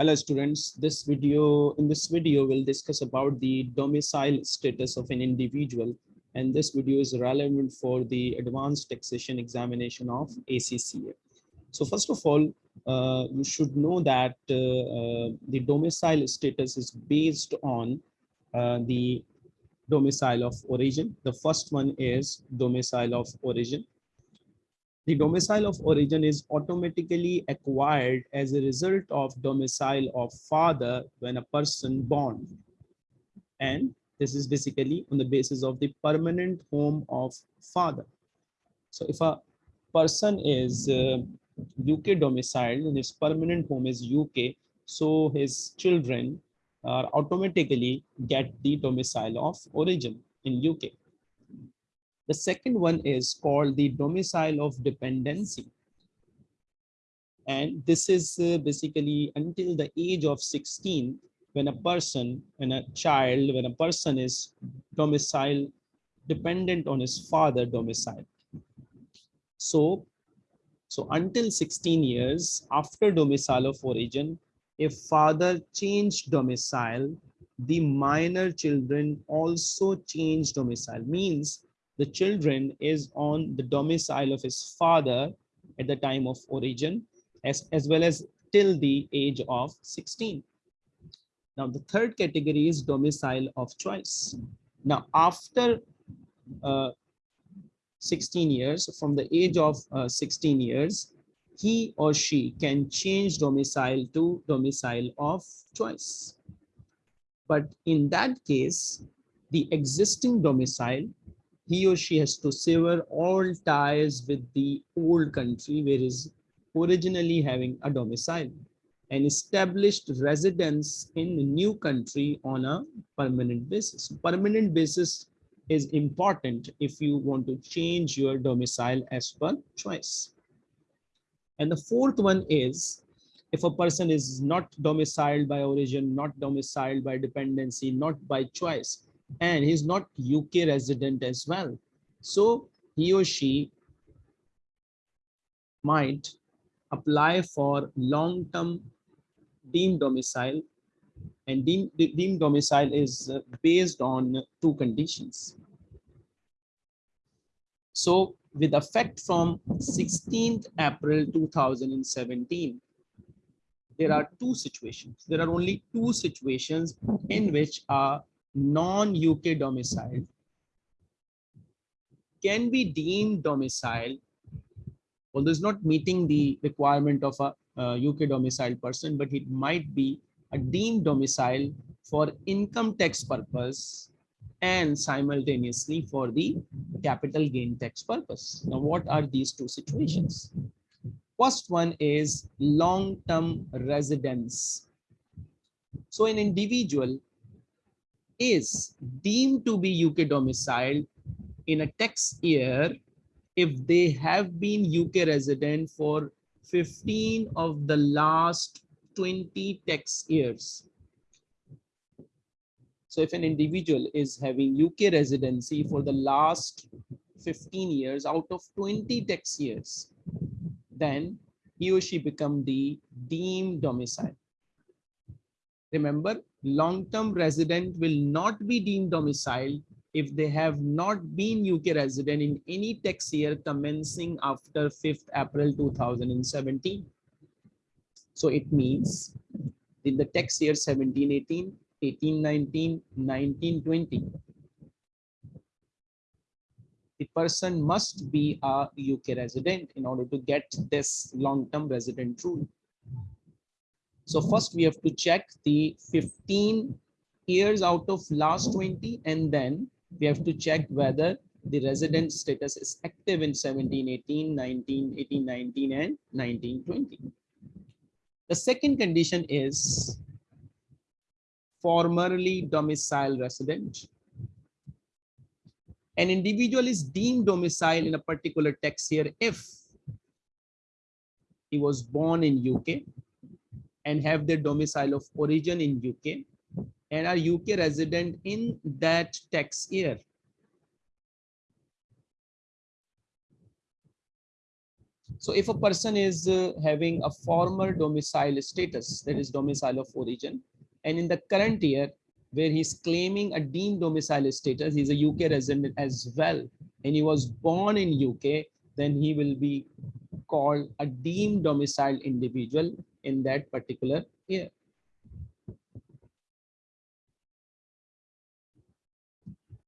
Hello students, this video, in this video, we'll discuss about the domicile status of an individual. And this video is relevant for the advanced taxation examination of ACCA. So first of all, uh, you should know that uh, uh, the domicile status is based on uh, the domicile of origin. The first one is domicile of origin. The domicile of origin is automatically acquired as a result of domicile of father when a person born. And this is basically on the basis of the permanent home of father. So if a person is uh, UK domiciled and his permanent home is UK, so his children are automatically get the domicile of origin in UK. The second one is called the domicile of dependency. And this is uh, basically until the age of 16, when a person, when a child, when a person is domicile dependent on his father domicile. So, so until 16 years after domicile of origin, if father changed domicile, the minor children also change domicile means the children is on the domicile of his father at the time of origin as, as well as till the age of 16. Now the third category is domicile of choice. Now after uh, 16 years, from the age of uh, 16 years, he or she can change domicile to domicile of choice. But in that case, the existing domicile he or she has to sever all ties with the old country where is originally having a domicile and established residence in the new country on a permanent basis. Permanent basis is important if you want to change your domicile as per choice. And the fourth one is if a person is not domiciled by origin, not domiciled by dependency, not by choice, and he's not UK resident as well. So he or she might apply for long-term deemed domicile and deemed, deemed domicile is uh, based on two conditions. So with effect from 16th April 2017, there are two situations. There are only two situations in which a non-UK domicile can be deemed domicile, although it's not meeting the requirement of a uh, UK domicile person, but it might be a deemed domicile for income tax purpose and simultaneously for the capital gain tax purpose. Now, what are these two situations? First one is long-term residence. So an individual is deemed to be UK domiciled in a tax year if they have been UK resident for 15 of the last 20 tax years. So if an individual is having UK residency for the last 15 years out of 20 tax years, then he or she become the deemed domicile. Remember, long-term resident will not be deemed domiciled if they have not been UK resident in any tax year commencing after 5th April 2017. So it means in the tax year 1718, 1819, 1920, the person must be a UK resident in order to get this long-term resident rule. So first we have to check the 15 years out of last 20 and then we have to check whether the resident status is active in 17, 18, 19, 18, 19 and 19, 20. The second condition is formerly domicile resident. An individual is deemed domicile in a particular tax year if he was born in UK and have their domicile of origin in UK and are UK resident in that tax year. So if a person is uh, having a former domicile status, that is domicile of origin, and in the current year, where he's claiming a deemed domicile status, he's a UK resident as well, and he was born in UK, then he will be called a deemed domicile individual in that particular year.